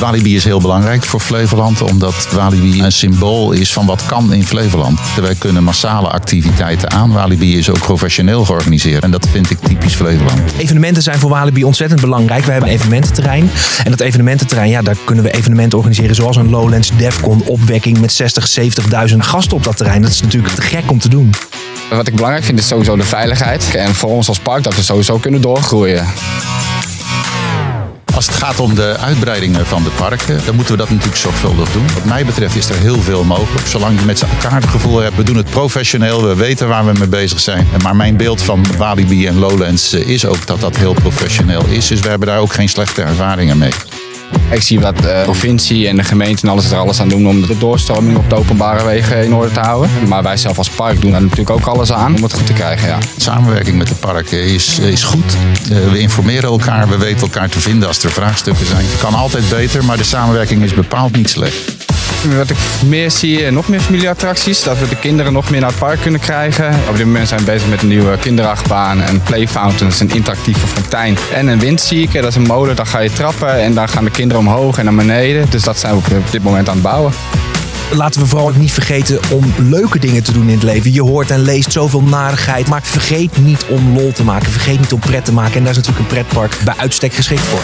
Walibi is heel belangrijk voor Flevoland, omdat Walibi een symbool is van wat kan in Flevoland. Wij kunnen massale activiteiten aan. Walibi is ook professioneel georganiseerd en dat vind ik typisch Flevoland. Evenementen zijn voor Walibi ontzettend belangrijk. We hebben een evenemententerrein. En dat evenemententerrein, ja, daar kunnen we evenementen organiseren zoals een Lowlands Defcon opwekking met 60, 70.000 gasten op dat terrein. Dat is natuurlijk te gek om te doen. Wat ik belangrijk vind is sowieso de veiligheid. En voor ons als park dat we sowieso kunnen doorgroeien. Als het gaat om de uitbreidingen van de parken, dan moeten we dat natuurlijk zorgvuldig doen. Wat mij betreft is er heel veel mogelijk. Zolang je met elkaar het gevoel hebt, we doen het professioneel, we weten waar we mee bezig zijn. Maar mijn beeld van Walibi en Lowlands eh, is ook dat dat heel professioneel is. Dus we hebben daar ook geen slechte ervaringen mee. Ik zie wat de provincie en de gemeente en alles er alles aan doen om de doorstroming op de openbare wegen in orde te houden. Maar wij zelf als park doen daar natuurlijk ook alles aan om het goed te krijgen. Ja. Samenwerking met de parken is, is goed. Eh, we informeren elkaar, we weten elkaar te vinden als er vraagstukken zijn. Het kan altijd beter, maar de samenwerking is bepaald niet slecht. Wat ik meer zie, eh, nog meer familieattracties. Dat we de kinderen nog meer naar het park kunnen krijgen. Op dit moment zijn we bezig met een nieuwe kinderachtbaan, een play fountain, een interactieve fontein. En een windzieker, dat is een molen, daar ga je trappen en dan gaan de kinderen omhoog en naar beneden. Dus dat zijn we op dit moment aan het bouwen. Laten we vooral ook niet vergeten om leuke dingen te doen in het leven. Je hoort en leest zoveel narigheid. Maar vergeet niet om lol te maken. Vergeet niet om pret te maken. En daar is natuurlijk een pretpark bij uitstek geschikt voor.